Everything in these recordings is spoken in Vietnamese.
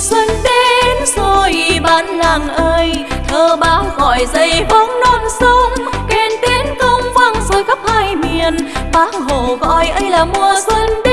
xuân đến rồi bạn làng ơi, thơ báo gọi dậy vắng non sông, kèn tiến công vang rồi khắp hai miền. Bác hồ gọi ấy là mùa xuân đến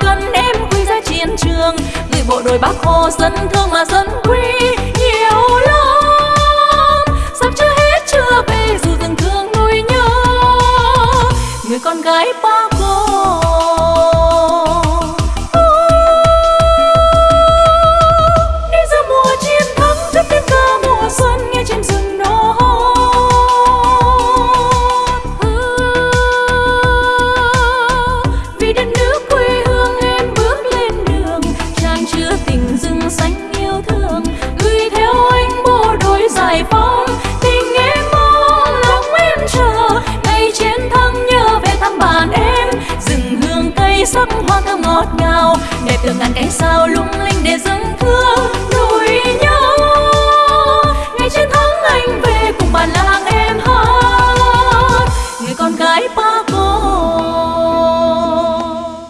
cần em quy ra chiến trường gửi bộ đội bác hồ dân thương mà dân quý nhiều lắm. Sắp chưa hết, chưa về, dù từng thương nuôi nhớ, người con gái bác Hồ.